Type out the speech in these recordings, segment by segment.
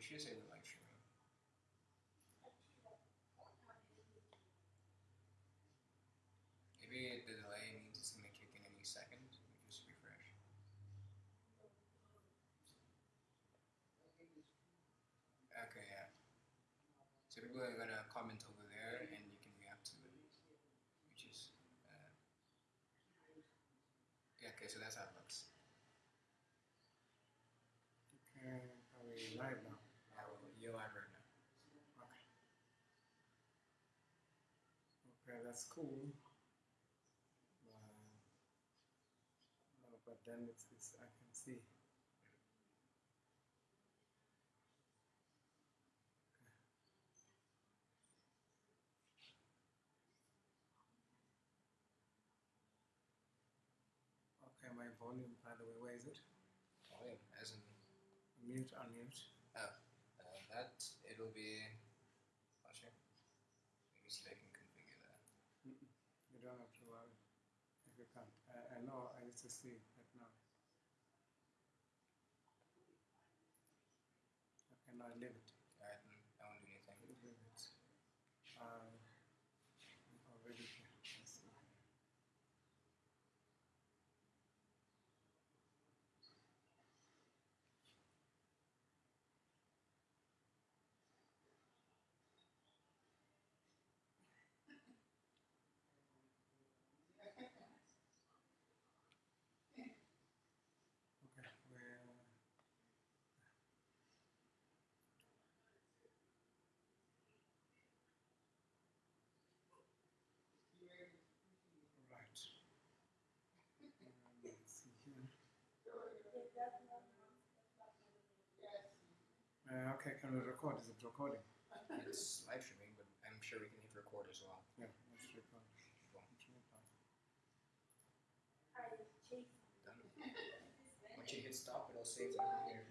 it. She say the streaming. Maybe the delay means it's gonna kick in any second. Just refresh. Okay, yeah. So people are gonna comment over there, and you can react to it, which is. Uh, yeah. Okay, so that's how it looks. Okay, are we live now? Yeah, well, you're live right now. Okay. Okay, that's cool. Uh, but then it's, it's I can see. Okay, my volume, by the way, where is it? Volume, as in Mute, unmute. uh, that it'll be. Not sure. Maybe see if I can configure that. Mm-mm. You don't have to worry if you can't. I, I know, I used to see it, but now. Okay, now leave it. Alright, then I won't do anything. Leave it. Uh, already here. Let's see. Okay, where? Right. Um, let's see here. Uh, okay, can we record? Is it recording? It's live streaming, but I'm sure we can hit record as well. Yeah, let's record. Cool. Let's record. Done. Once you hit stop, it'll save the computer.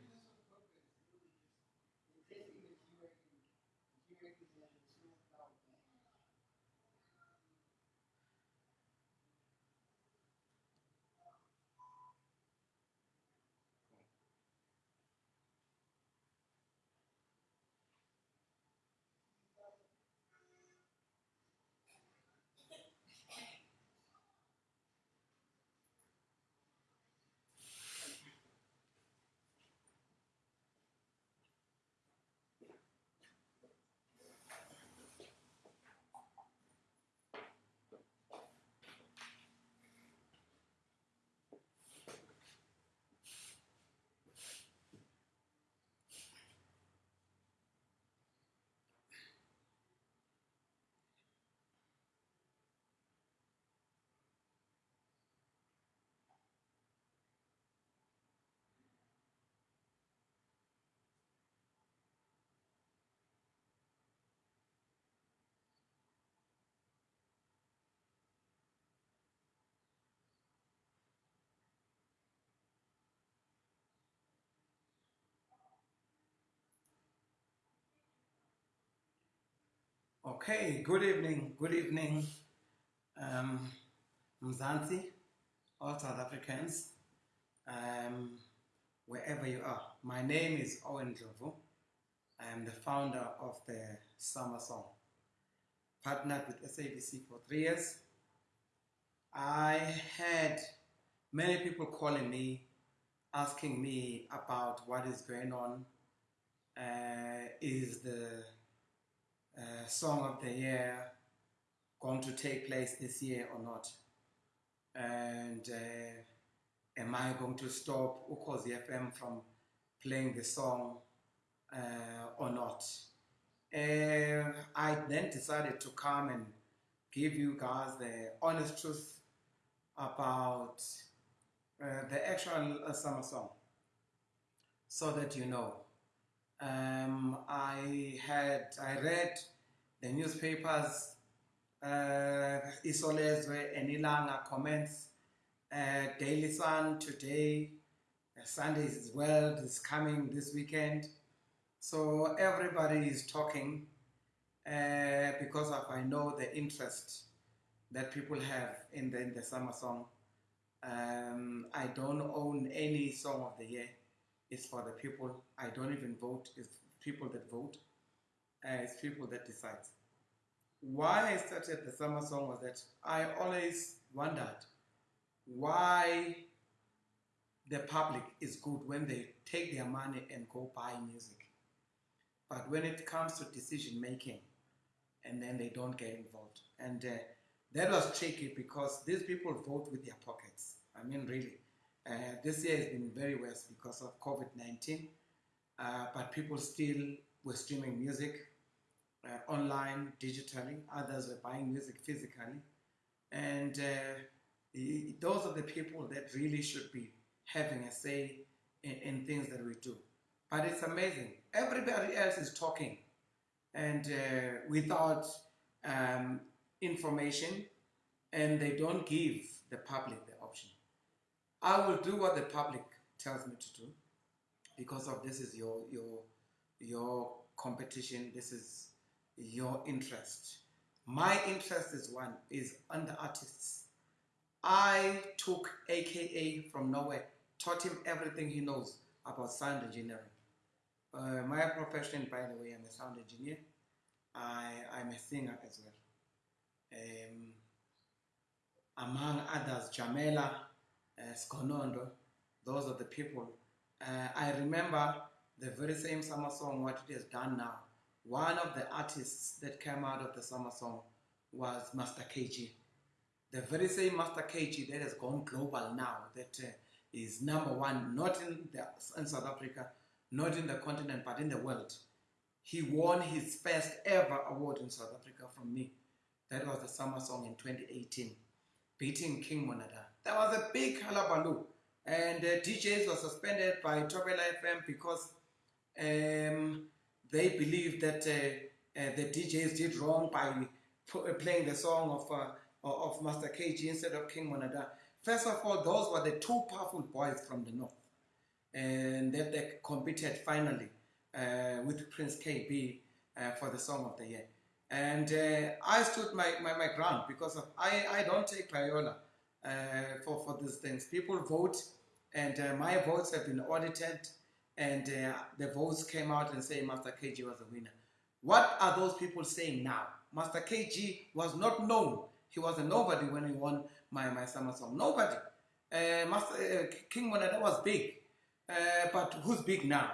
Cool. Okay, good evening, good evening, um, Mzansi, all South Africans, um, wherever you are. My name is Owen Jovu. I am the founder of the Summer Song. Partnered with SABC for three years. I had many people calling me, asking me about what is going on. Uh, is the uh, song of the year going to take place this year or not? And uh, am I going to stop Ukhozi FM from playing the song uh, or not? Uh, I then decided to come and give you guys the honest truth about uh, the actual summer song so that you know. Um, I had I read the newspapers, uh, Isolezwe and Ilanga comments, uh, Daily Sun today, uh, Sundays as well is coming this weekend. So everybody is talking uh, because of I know the interest that people have in the in the summer song. Um, I don't own any song of the year. It's for the people. I don't even vote. It's people that vote. Uh, it's people that decide. Why I started the summer song was that I always wondered why the public is good when they take their money and go buy music. But when it comes to decision making, and then they don't get involved. And uh, that was tricky because these people vote with their pockets. I mean, really. Uh, this year has been very worse because of COVID 19, uh, but people still were streaming music uh, online, digitally. Others were buying music physically. And uh, those are the people that really should be having a say in, in things that we do. But it's amazing. Everybody else is talking and uh, without um, information, and they don't give the public. I will do what the public tells me to do because of this is your your your competition. This is your interest. My interest is one is under artists. I took AKA from nowhere, taught him everything he knows about sound engineering. Uh, my profession, by the way, I'm a sound engineer. I, I'm a singer as well. Um, among others, Jamela, uh, Skonondo, those are the people. Uh, I remember the very same summer song, what it has done now. One of the artists that came out of the summer song was Master KG. The very same Master KG that has gone global now, that uh, is number one, not in, the, in South Africa, not in the continent, but in the world. He won his first ever award in South Africa from me. That was the summer song in 2018, beating King Monada. That was a big hullabaloo. And uh, DJs were suspended by Thobela FM because um, they believed that uh, uh, the DJs did wrong by uh, playing the song of, uh, of Master KG instead of King Monada. First of all, those were the two powerful boys from the north and that they competed finally uh, with Prince Kaybee for the Song of the Year. And I stood my, my, my, ground because of, I, I don't take payola uh, for, for these things. People vote, and uh, my votes have been audited, and uh, the votes came out and say Master KG was the winner. What are those people saying now? Master KG was not known. He was a nobody when he won my, my summer song. Nobody. Master, King Monada was big. but who's big now?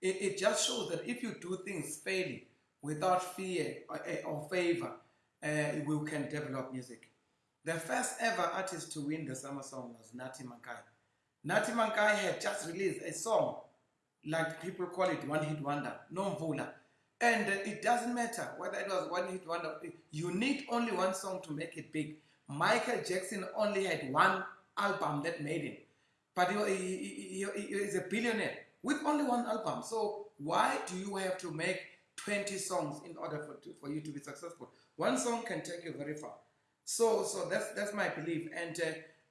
It, it just shows that if you do things fairly, without fear or, or favor, uh, we can develop music. The first ever artist to win the summer song was Nathi Mankayi. Nathi Mankayi had just released a song, like people call it one hit wonder, Nomvula. And it doesn't matter whether it was one hit wonder, you need only one song to make it big. Michael Jackson only had one album that made him, but he, he, he, he is a billionaire with only one album. So why do you have to make 20 songs in order for, to, for you to be successful? One song can take you very far. So, so that's, that's my belief. And uh,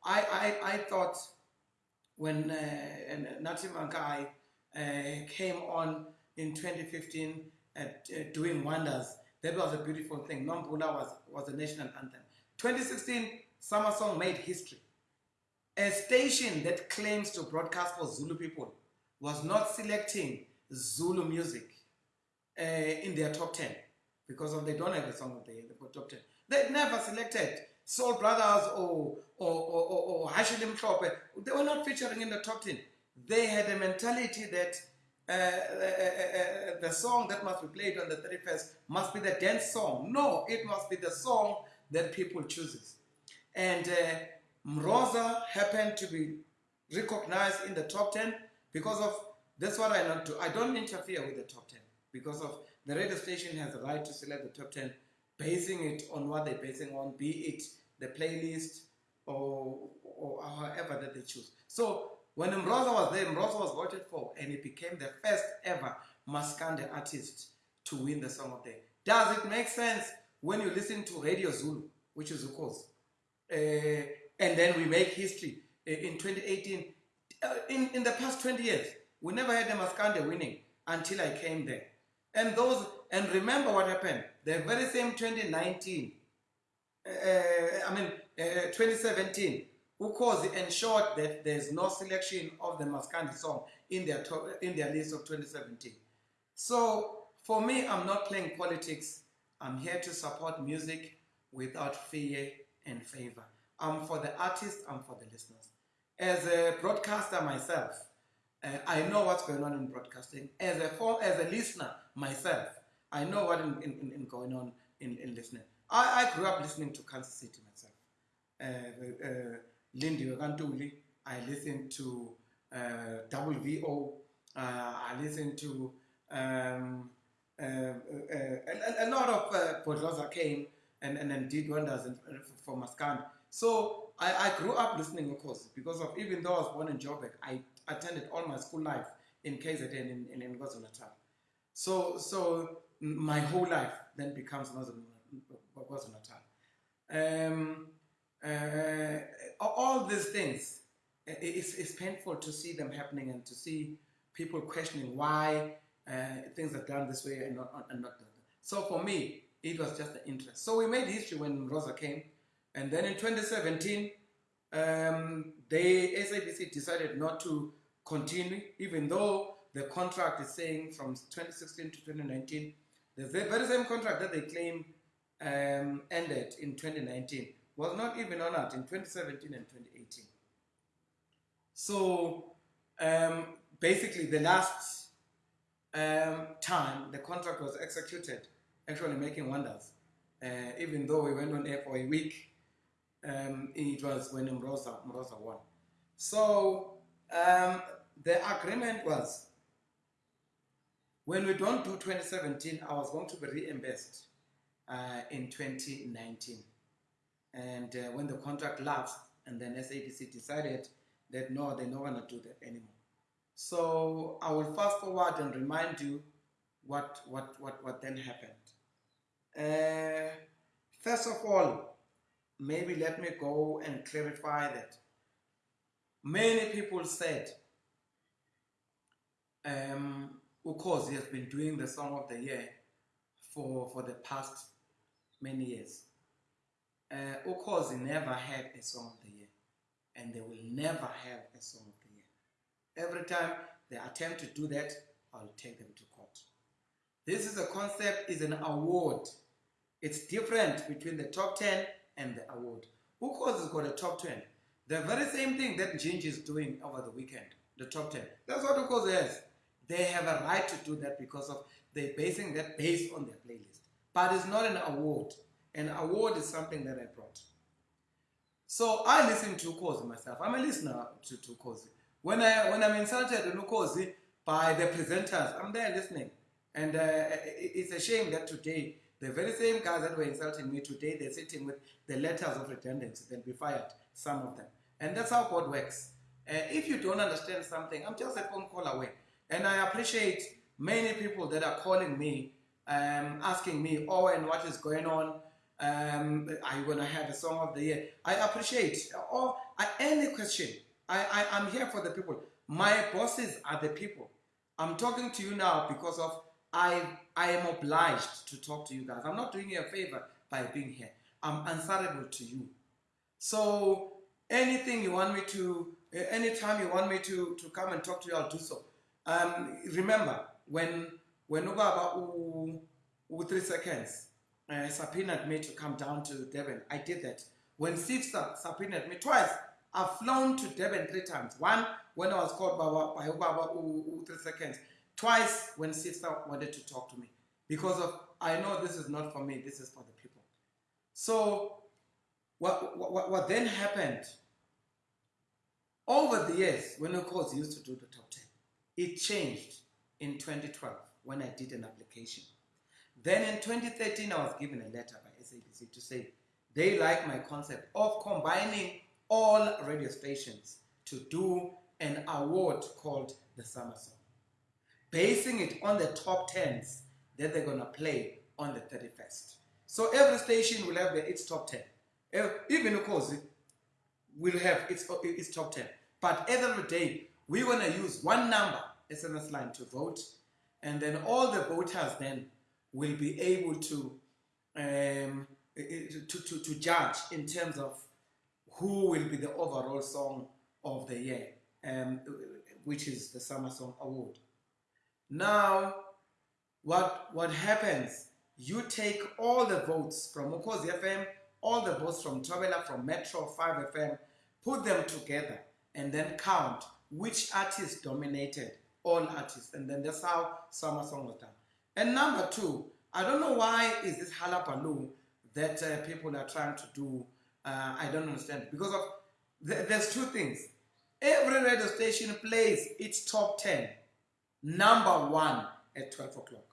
I, I, I thought when uh, Nathi Mankayi uh, came on in 2015 at, uh, doing wonders, that was a beautiful thing. Nomvula was, was a national anthem. 2016, Summer Song made history. A station that claims to broadcast for Zulu people was not selecting Zulu music uh, in their top 10 because of they don't have a song of the they top 10. They never selected Soul Brothers or, or, or, or, or Hashilim They were not featuring in the top 10. They had a mentality that uh, uh, uh, uh, the song that must be played on the 31st must be the dance song. No, it must be the song that people chooses. And uh, Mroza happened to be recognized in the top 10 because of that's what I don't do. I don't interfere with the top 10 because of the radio station has the right to select the top 10 basing it on what they're basing on, be it the playlist or, or however that they choose. So when Mroza was there, Mroza was voted for and he became the first ever Maskandi artist to win the Song of the Day. Does it make sense when you listen to Radio Zulu, which is Ukhozi, uh, and then we make history uh, in 2018 uh, in, in the past 20 years, we never had a Maskandi winning until I came there. And those, and remember what happened. The very same 2019, uh, I mean, uh, 2017, Ukhozi ensured that there's no selection of the Maskandi song in their, in their list of 2017. So for me, I'm not playing politics. I'm here to support music without fear and favor. I'm for the artist, I'm for the listeners. As a broadcaster myself, uh, I know what's going on in broadcasting. As a as a listener myself, I know what in, in, in- in going on in, in listening. I, I grew up listening to Kansas City myself. Uh, uh, Lindy Kantuli, I listened to uh, Double VO, uh, I listened to um, uh, uh, a, a, a lot of uh, came and, and, and did wonders in, for Maskandi. So I, I grew up listening, of course, because of even though I was born in Joburg, I attended all my school life in KZN in, in, in KwaZulu-Natal. So, so my whole life then becomes KwaZulu-Natal. Um, uh, all these things, it's, it's painful to see them happening and to see people questioning why uh, things are done this way and not, and not done. So for me, it was just an interest. So we made history when Rosa came, and then in 2017, um, the SABC decided not to continue, even though the contract is saying from 2016 to 2019, the very same contract that they claim um, ended in 2019 was not even honored in 2017 and 2018. So um, basically, the last um, time the contract was executed, actually making wonders. Uh, even though we went on air for a week, um, it was when Mroza, Mroza won. So um, the agreement was when we don't do 2017, I was going to be reimbursed uh, in 2019. And uh, when the contract lapsed, and then SABC decided that no, they're not going to do that anymore. So I will fast forward and remind you what, what, what, what then happened. Uh, first of all, maybe let me go and clarify that many people said um, Ukhozi has been doing the Song of the Year for, for the past many years. Uh, Ukhozi never had a Song of the Year, and they will never have a Song of the Year. Every time they attempt to do that, I'll take them to court. This is a concept, is an award. It's different between the top 10 and the award. Ukhozi has got a top 10. The very same thing that Gingy is doing over the weekend, the top 10. That's what Ukhozi has. They have a right to do that because of they're basing that based on their playlist. But it's not an award. An award is something that I brought. So I listen to Ukhozi myself. I'm a listener to, to Ukhozi. When, I, when I'm insulted in Ukhozi by the presenters, I'm there listening. And uh, it's a shame that today, the very same guys that were insulting me today, they're sitting with the letters of redundancy. They'll be fired, some of them. And that's how God works. Uh, if you don't understand something, I'm just a phone call away. And I appreciate many people that are calling me, um, asking me, oh, and what is going on? Um, are you going to have a song of the year? I appreciate or uh, any question. I, I, I'm here for the people. My bosses are the people. I'm talking to you now because of I, I am obliged to talk to you guys. I'm not doing you a favor by being here. I'm answerable to you. So anything you want me to, anytime you want me to, to come and talk to you, I'll do so. Um, remember, when when Ubaba u, three seconds uh, subpoenaed me to come down to Devon, I did that. When Sifsa subpoenaed me twice, I've flown to Devon three times. One when I was called by, by Ubaba three seconds. Twice when Sifsa wanted to talk to me. Because of I know this is not for me, this is for the people. So what, what, what then happened over the years when of course used to do the 10 it changed in 2012 when i did an application. Then in 2013 i was given a letter by sabc to say they like my concept of combining all radio stations to do an award called the summer song. Basing it on the top 10s that they're going to play on the 31st so every station will have its top 10 Eh, even course will have its, its top 10. But the day, we're going to use one number, SMS line, to vote, and then all the voters then will be able to, um, to, to, to judge in terms of who will be the overall song of the year, um, which is the Summer Song Award. Now, what what happens? You take all the votes from Mukozi FM, all the votes from Thobela, from Metro 5 FM, put them together, and then count which artist dominated all artists, and then that's how Summer Song was done. And number two, I don't know why is this halabaloo that uh, people are trying to do. Uh, I don't understand because of th- there's two things. Every radio station plays its top ten, number one at twelve o'clock.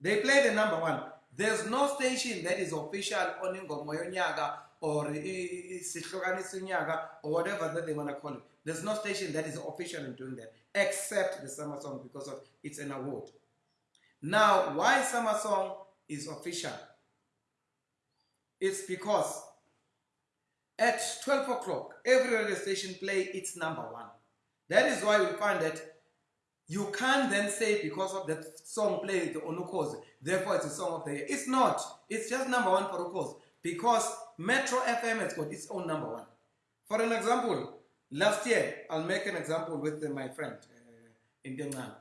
They play the number one. There's no station that is official on Ingoma Yonyaka or or whatever that they want to call it. There's no station that is official in doing that except the Summer Song because of it's an award. Now, why Summer Song is official? It's because at 12 o'clock, every radio station play its number one. That is why we find that you can't then say because of that song played on Ukhozi, therefore it's a song of the year. It's not. It's just number one for Ukhozi because Metro FM has got its own number one. For an example, last year, I'll make an example with uh, my friend uh, Indengane.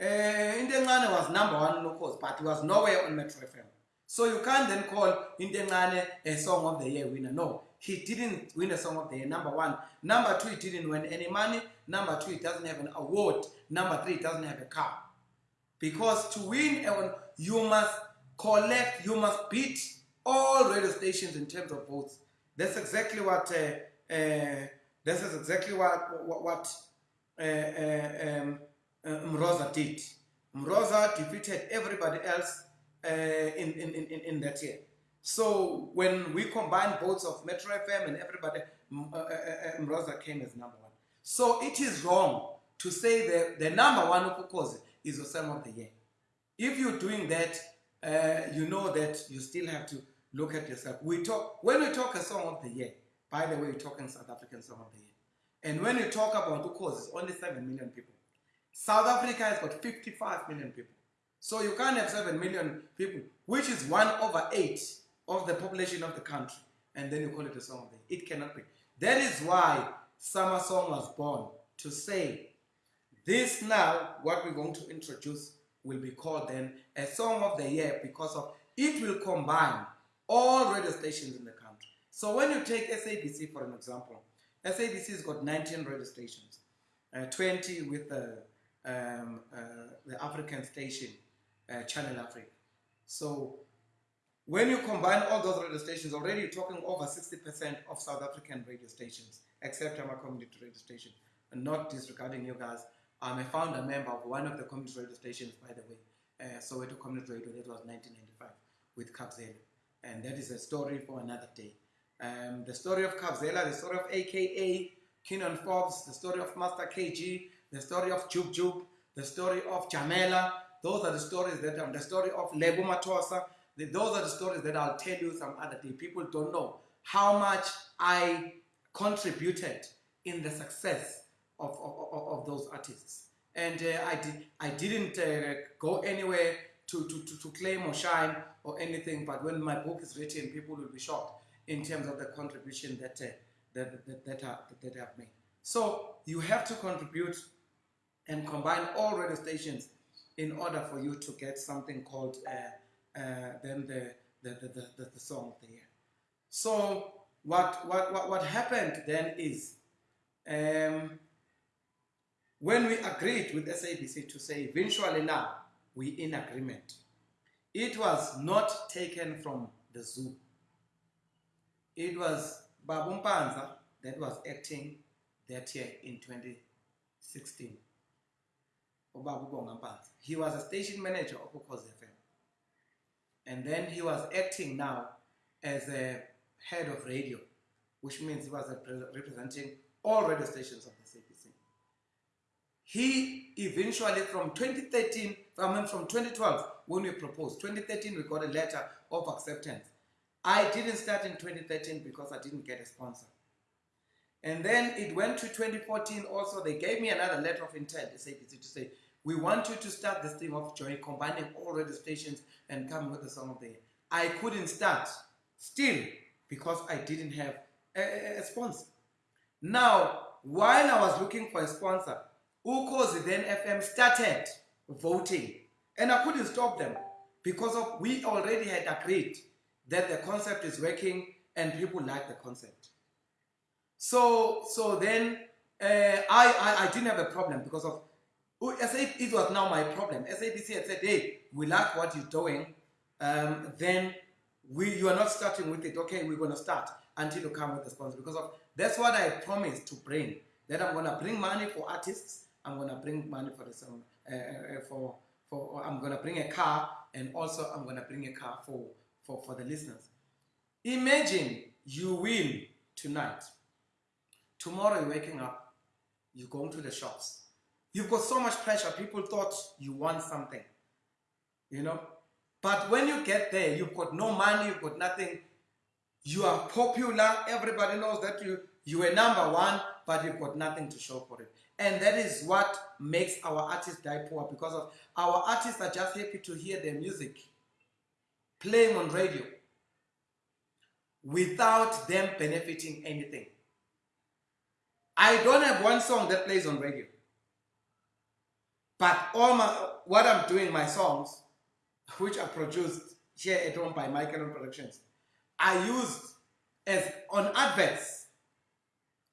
Uh, Indengane was number one Ukhozi, but he was nowhere on Metro FM. So you can't then call Indengane a song of the year winner. No, he didn't win a song of the year. Number one. Number two, he didn't win any money. Number two, he doesn't have an award. Number three, he doesn't have a car. Because to win, you must collect, you must beat all radio stations in terms of votes. That's exactly what. Uh, uh, this is exactly what what, what uh, uh, um, uh, Mroza did. Mroza defeated everybody else in, in, in, in- that year. So when we combine votes of Metro FM and everybody, Mroza came as number one. So it is wrong to say that the number one Ukukozi is the same of the year. If you're doing that, uh, you know that you still have to look at yourself. We talk when we talk a song of the year. By the way, we're talking South African song of the year. And when you talk about Ukukozi, it's only seven million people. South Africa has got 55 million people. So you can't have 7 million people, which is 1 over 8 of the population of the country, and then you call it a song of the year. It cannot be. That is why Summer Song was born to say, this now, what we're going to introduce, will be called then a song of the year because of it will combine all radio stations in the country. So when you take SABC for an example, SABC has got 19 radio stations, uh, 20 with the, um, uh, the African station, uh, Channel Africa. So when you combine all those radio stations, already you're talking over 60% of South African radio stations, except I'm a community radio station. And not disregarding you guys, I'm a founder member of one of the community radio stations, by the way, uh, Soweto Community Radio, that was 1995 with Kabzela. And that is a story for another day. Um, the story of Kabzela, the story of AKA, Kiernan Forbes, the story of Master KG, the story of Jub Jub, the story of Jamela. Those are the stories that um, the story of Lebo Mathosa. The, those are the stories that I'll tell you some other day. People don't know how much I contributed in the success of, of, of, of those artists. And uh, I, did, I didn't uh, go anywhere to, to, to, to claim or shine or anything, but when my book is written, people will be shocked in terms of the contribution that, uh, that, that, that, are, that I've made. So you have to contribute and combine all radio stations in order for you to get something called uh, uh, then the, the, the, the, the, the song of the year. So what, what, what, what happened then is um, when we agreed with SABC to say eventually now we in agreement, it was not taken from the zoo. It was Babu Mpanza that was acting that year in 2016. Ubabu Bonga He was a station manager of Ukhozi FM. And then he was acting now as a head of radio, which means he was representing all radio stations of the CPC. He eventually, from 2013, I mean from 2012, when we proposed, 2013 we got a letter of acceptance. I didn't start in 2013 because I didn't get a sponsor. And then it went to 2014 also, they gave me another letter of intent, SABC, to say, we want you to start this thing of joint combining all radio stations and come with the song of the year. I couldn't start still because I didn't have a- a sponsor. Now, while I was looking for a sponsor, Ukhozi then FM started voting, and I couldn't stop them because of we already had agreed that the concept is working and people like the concept. So, so then uh, I, I I didn't have a problem because of Oh, it was now my problem. SABC had said, hey, we like what you're doing. Um, then we you are not starting with it. Okay, we're gonna start until you come with the sponsor because of that's what I promised to bring. That I'm gonna bring money for artists. I'm gonna bring money for the song uh, for for I'm gonna bring a car and also I'm gonna bring a car for for for the listeners. Imagine you win tonight. Tomorrow you're waking up, you're going to the shops. You've got so much pressure. People thought you want something, you know. But when you get there, you've got no money, you've got nothing. You are popular. Everybody knows that you you are number one, but you've got nothing to show for it. And that is what makes our artists die poor because of our artists are just happy to hear their music playing on radio without them benefiting anything. I don't have one song that plays on radio. But all my what I'm doing, my songs, which are produced here at home by Michael Owen Productions, are used as on adverts.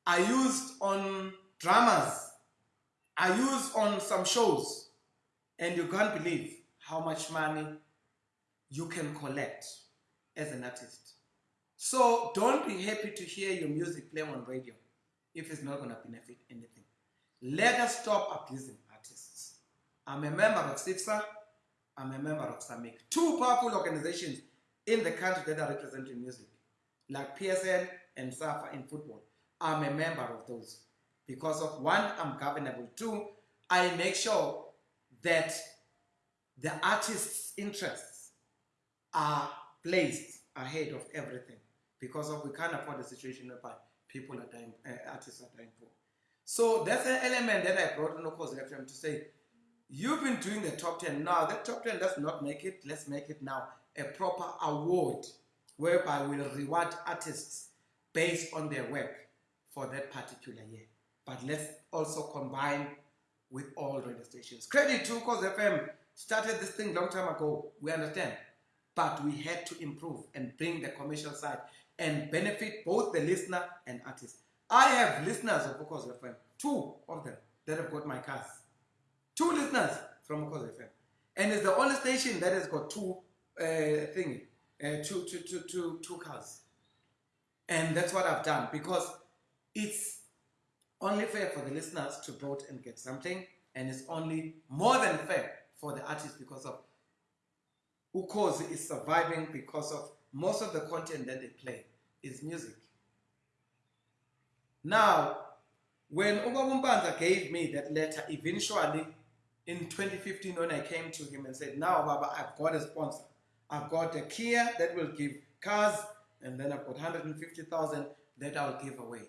are used on dramas. I used on some shows. And you can't believe how much money you can collect as an artist. So don't be happy to hear your music playing on radio if it's not going to benefit anything. Let us stop abusing artists. I'm a member of SIPSA. I'm a member of SAMIC. Two powerful organizations in the country that are representing music, like PSL and SAFA in football. I'm a member of those. Because of one, I'm governable. Two, I make sure that the artist's interests are placed ahead of everything. Because of we can't afford a situation whereby people are dying, uh, artists are dying poor. So that's an element that I brought on the course FM to say, you've been doing the top 10 now. That top 10, let's not make it, let's make it now a proper award whereby we'll reward artists based on their work for that particular year. But let's also combine with all radio stations. Credit to Khozi FM started this thing long time ago. We understand. But we had to improve and bring the commercial side and benefit both the listener and artist. I have listeners of Khozi FM, two of them that have got my cars. Two listeners from Khozi FM. And it's the only station that has got two uh, thing, uh, two, two, two, two, two cars. And that's what I've done because it's only fair for the listeners to vote and get something, and it's only more than fair for the artist because of Ukhozi is surviving because of most of the content that they play is music. Now, when Ugabumbanza gave me that letter, eventually in 2015, when I came to him and said, Now, Baba, I've got a sponsor. I've got a Kia that will give cars, and then I've got 150,000 that I'll give away.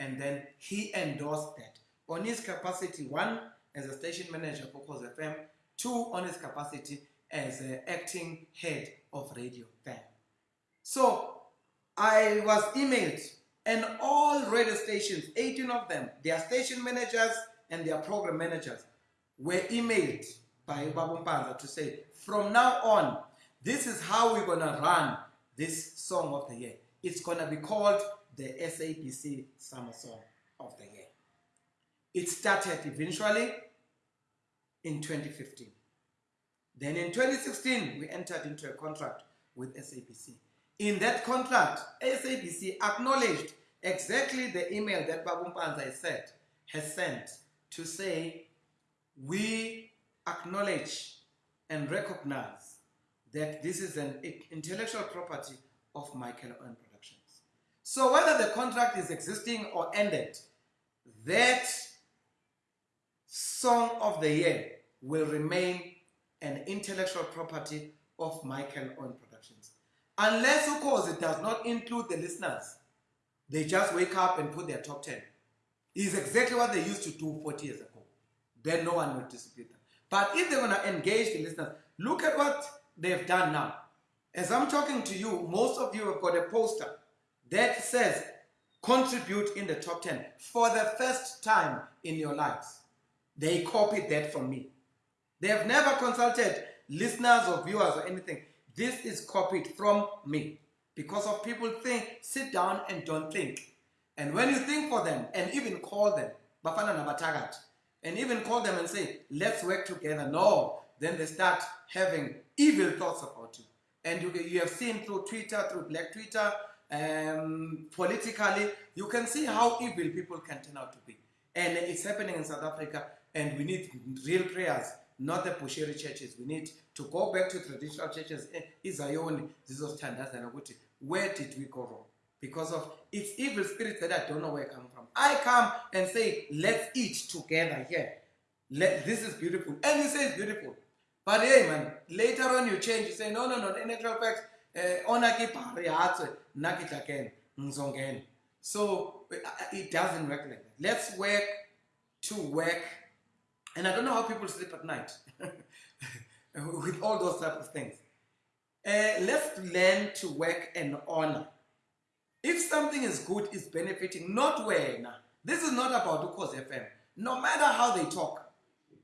And then he endorsed that on his capacity, one, as a station manager for Khozi FM, two, on his capacity as acting head of radio there. So I was emailed, and all radio stations, 18 of them, their station managers and their program managers, were emailed by Babu Mpanza to say, from now on, this is how we're to run this song of the year. It's to be called the SABC Summer Song of the Year. It started eventually in 2015. Then in 2016, we entered into a contract with SABC. In that contract, SABC acknowledged exactly the email that Babu Mpanza has said, has sent to say, we acknowledge and recognize that this is an intellectual property of Michael Productions. So whether the contract is existing or ended, that song of the year will remain an intellectual property of Michael Owen Productions. Unless, of course, it does not include the listeners. They just wake up and put their top 10. Is exactly what they used to do 40 years ago. Then no one will dispute them. But if they're going to engage the listeners, look at what they've done now. As I'm talking to you, most of you have got a poster that says contribute in the top 10 for the first time in your lives. They copied that from me. They have never consulted listeners or viewers or anything. This is copied from me because of people think, sit down and don't think. And when you think for them and even call them, Bafana Nabatagat, and even call them and say, let's work together. No, then they start having evil thoughts about you. And you, you have seen through Twitter, through Black Twitter, um, politically, you can see how evil people can turn out to be. And it's happening in South Africa, and we need real prayers, not the Bushiri churches. We need to go back to traditional churches. Eh, Izayoni, where did we go wrong? Because of it's evil spirits that I don't know where come from. I come and say, let's eat together here. Let, this is beautiful. And you say it's beautiful. But hey, man, later on you change. You say, no, no, no. In actual fact, eh, ona. So it doesn't work like that. Let's work to work. And I don't know how people sleep at night with all those type of things. Uh, let's learn to work and honor. If something is good, it's benefiting, not when. This is not about Ukos FM. No matter how they talk,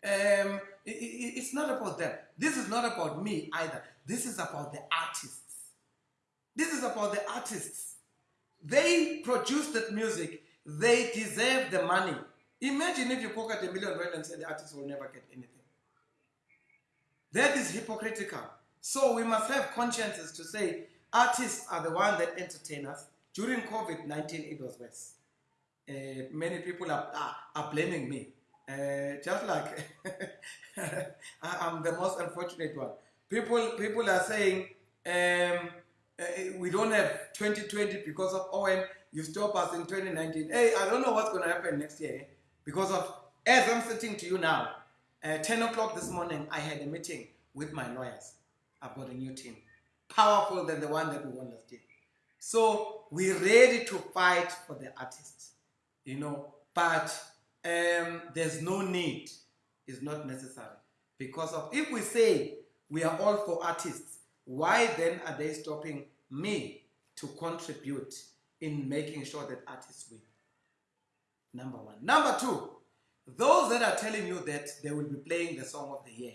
um, it, it, it's not about them. This is not about me either. This is about the artists. This is about the artists. They produce that music. They deserve the money. Imagine if you pocket a million rand and say the artist will never get anything. That is hypocritical. So we must have consciences to say artists are the ones that entertain us. During COVID-19, it was worse. Uh, many people are, are, are blaming me. Uh, just like I'm the most unfortunate one. People, people are saying um, uh, we don't have 2020 because of Owen. You stop us in 2019. Hey, I don't know what's going to happen next year because of as I'm sitting to you now. At 10 o'clock this morning, I had a meeting with my lawyers. I've a new team, powerful than the one that we won last year. So we're ready to fight for the artists, you know, but um, there's no need, it's not necessary. Because of if we say we are all for artists, why then are they stopping me to contribute in making sure that artists win? Number one. Number two, those that are telling you that they will be playing the song of the year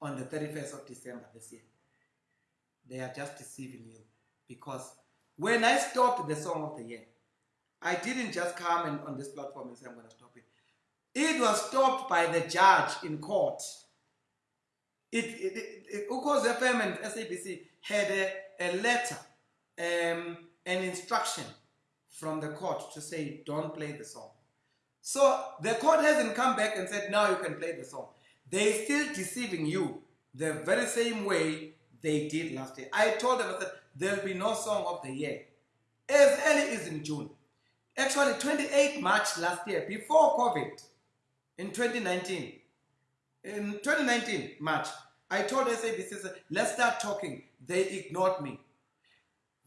on the 31st of December this year, they are just deceiving you. Because when I stopped the song of the year, I didn't just come and, on this platform and say I'm going to stop it. It was stopped by the judge in court. It, it, it, Ukos FM and SABC had a, a letter, um, an instruction from the court to say don't play the song. So the court hasn't come back and said now you can play the song. They're still deceiving you the very same way they did last year. I told them, I said, there'll be no song of the year. As early as in June. Actually, 28 March last year, before COVID, in 2019, in 2019, March, I told SABC, let's start talking. They ignored me.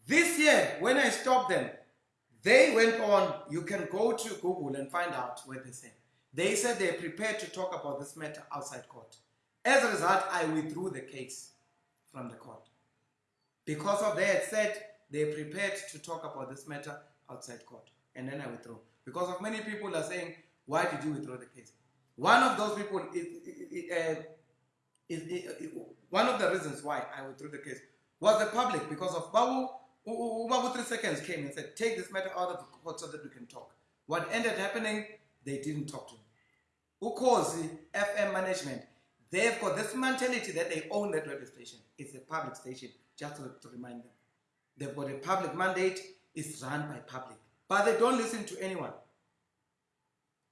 This year, when I stopped them, they went on, you can go to Google and find out what they said. They said they're prepared to talk about this matter outside court. As a result, I withdrew the case from the court. Because of that said they're prepared to talk about this matter outside court. And then I withdrew. Because of many people are saying, why did you withdraw the case? One of those people is, uh, one of the reasons why I withdrew the case was the public because of Babu. Babu three seconds came and said, take this matter out of the court so that we can talk. What ended happening, they didn't talk to me. Ukhozi FM management, they've got this mentality that they own that radio station. It's a public station, just to, to remind them. They've got a public mandate, it's run by public. But they don't listen to anyone.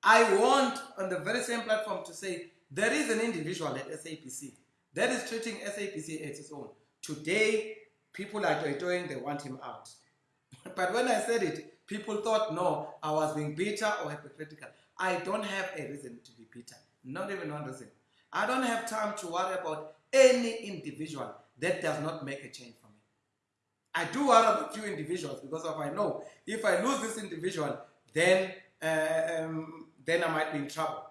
I want on the very same platform to say there is an individual at SABC that is treating SABC as its own. Today, people are doing, they want him out. but when I said it, people thought, no, I was being bitter or hypocritical. I don't have a reason to be bitter, not even one reason. I don't have time to worry about any individual that does not make a change for me. I do worry about few individuals because of I know if I lose this individual, then uh, um, then I might be in trouble.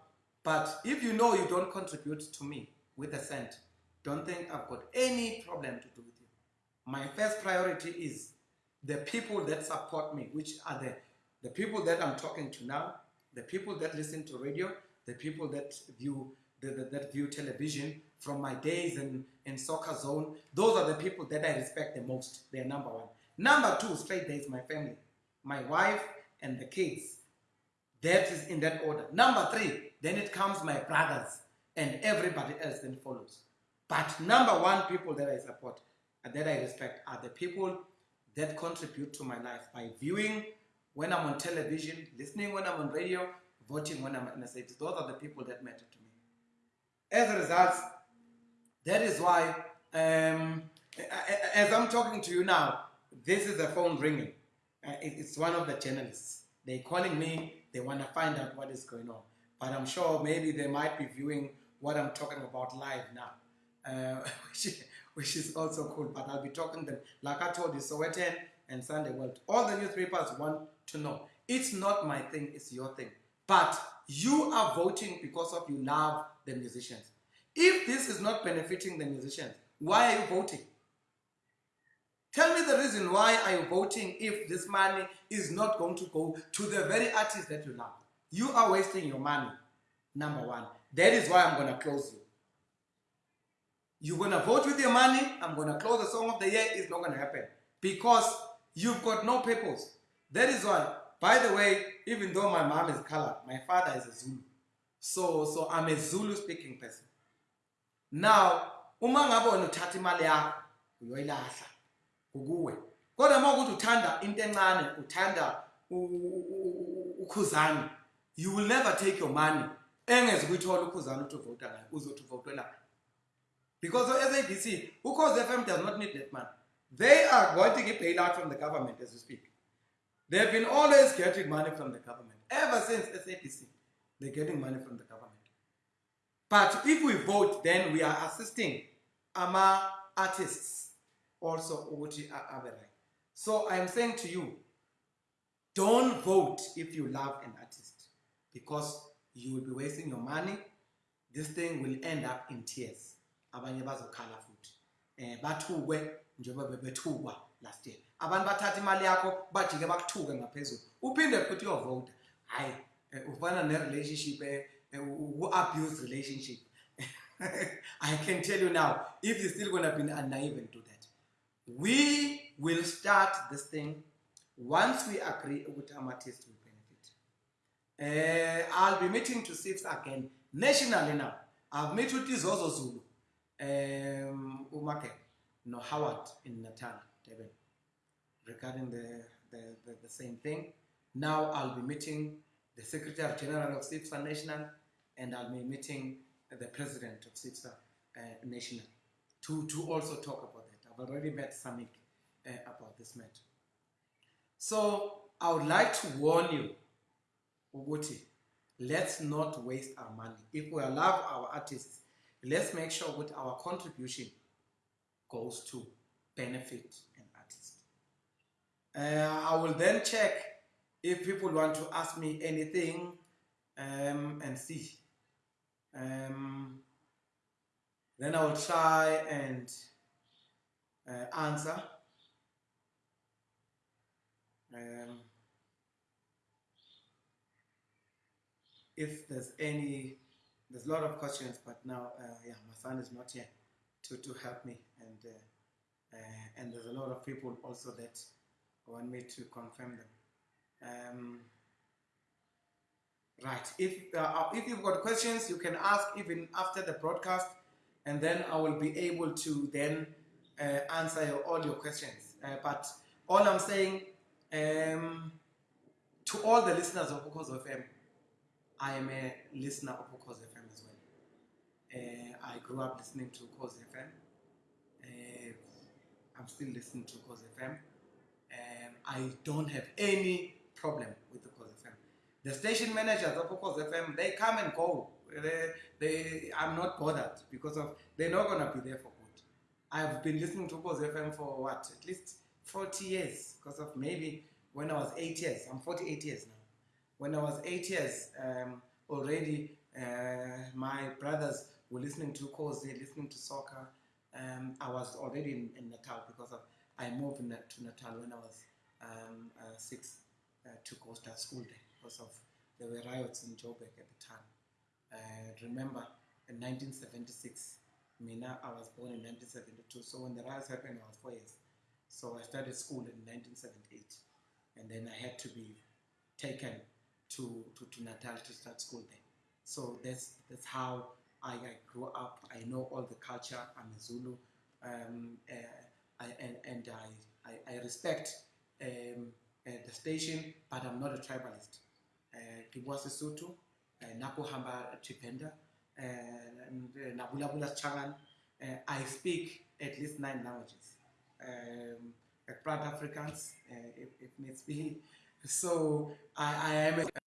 But if you know you don't contribute to me with a cent, don't think I've got any problem to do with you. My first priority is the people that support me, which are the, the people that I'm talking to now, the people that listen to radio, the people that view the, the- that view television from my days in, in soccer zone, those are the people that I respect the most. They're number one. Number two, straight there is my family, my wife and the kids. That is in that order. Number three, then it comes my brothers and everybody else then follows. But number one people that I support and that I respect are the people that contribute to my life by viewing when I'm on television, listening when I'm on radio, voting when I'm in a city. Those are the people that matter to me. As a result, that is why, um, as I'm talking to you now, this is a phone ringing. Uh, it's one of the journalists. They're calling me. They want to find out what is going on. But I'm sure maybe they might be viewing what I'm talking about live now, uh, which, which is also cool. But I'll be talking them, like I told you, Sowetan and Sunday World. All the newspapers want to know. It's not my thing, it's your thing. But you are voting because of you love the musicians. If this is not benefiting the musicians, why are you voting? Tell me the reason why are you voting if this money is not going to go to the very artist that you love. You are wasting your money, number one. That is why I'm going to close you. You're going to vote with your money. I'm going to close the song of the year. It's not going to happen because you've got no purpose. That is why, by the way, even though my mom is colored, my father is a Zulu. So, so I'm a Zulu speaking person. Now, uma ngabe wena uthatha imali yakho kukuwe. Kodwa uma ukuthi uthanda into encane, uthanda ukhuzani, you will never take your money engeze ukuyithola ukhuzani uthi uvota ngayo, uzothi uvotela because SABC, Ukhozi FM does not need that money. They are wanting a bailout from the government as we speak. They've been always getting money from the government. Ever since SABC, they're getting money from the government. But if we vote, then we are assisting our artists also. ukuthi a- So I'm saying to you, don't vote if you love an artist because you will be wasting your money. This thing will end up in tears. Abanye bazokhala futhi. Eh bathukwe njengoba bebethukwa last year. Abantu bathatha imali yakho bajike bakuthuke ngaphezulu. Uphinde futhi uyovota. Hayi, eh, ufana ne relationship eh eh, u abuse relationship. I can tell you now, if you're still gonna be naive and that, we will start this thing once we agree with artists will benefit. Uh, I'll be meeting to SIFs again nationally now. I've met with Izozo Zulu, um, Umake, no Howard in Natal, Devon, regarding the, the, the, the same thing. Now I'll be meeting the Secretary General of SIPSA National and I'll be meeting the President of SIPSA uh, National to, to also talk about. I've already met Samik uh, about this matter. So I would like to warn you, Uguti, let's not waste our money. If we love our artists, let's make sure that our contribution goes to benefit an artist. Uh, I will then check if people want to ask me anything um, and see. Um, then I will try and answer. Um, if there's any, there's a lot of questions, but now, uh, yeah, my son is not here to, to help me, and uh, uh, and there's a lot of people also that want me to confirm them. Um, right. If uh, if you've got questions, you can ask even after the broadcast, and then I will be able to then uh, answer your, all your questions. Uh, but all I'm saying um, to all the listeners of Ukhozi FM, I am a listener of Ukhozi FM as well. Uh, I grew up listening to Ukhozi FM. Uh, I'm still listening to Ukhozi FM. Um, I don't have any problem with Ukhozi FM. The station managers of Ukhozi FM, they come and go. They, they, I'm not bothered because of they're not gonna be there for. I've been listening to Ukhozi FM for what, at least 40 years because of maybe when I was eight years. I'm 48 years now. When I was eight years, um, already uh, my brothers were listening to Khozi, listening to soccer. Um, I was already in, in Natal because of I moved in, to Natal when I was um, uh, six uh, to go start school there because of there were riots in Joburg at the time. Uh, remember, in 1976, Mina, I was born in 1972, so when the riots happened, I was four years. So I started school in 1978, and then I had to be taken to, to, to Natal to start school there. So that's that's how I, I grew up. I know all the culture. I'm a Zulu, um, uh, I, and and I I, I respect um, uh, the station, but I'm not a tribalist. Uh, bua Sesotho, uh, nako hamba Tshivenda, uh, and, uh, nabula Shangaan. Uh, I speak at least nine languages. Um, proud Africans, if, if needs be. So I, I am a